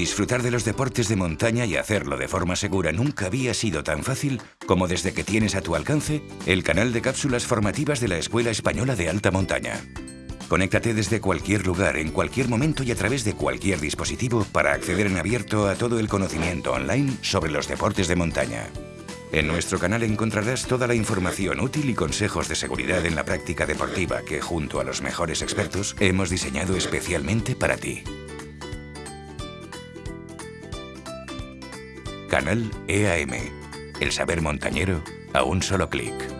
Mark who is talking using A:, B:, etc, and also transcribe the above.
A: Disfrutar de los deportes de montaña y hacerlo de forma segura nunca había sido tan fácil como desde que tienes a tu alcance el canal de cápsulas formativas de la Escuela Española de Alta Montaña. Conéctate desde cualquier lugar, en cualquier momento y a través de cualquier dispositivo para acceder en abierto a todo el conocimiento online sobre los deportes de montaña. En nuestro canal encontrarás toda la información útil y consejos de seguridad en la práctica deportiva que, junto a los mejores expertos, hemos diseñado especialmente para ti. Canal EAM. El saber montañero a un solo clic.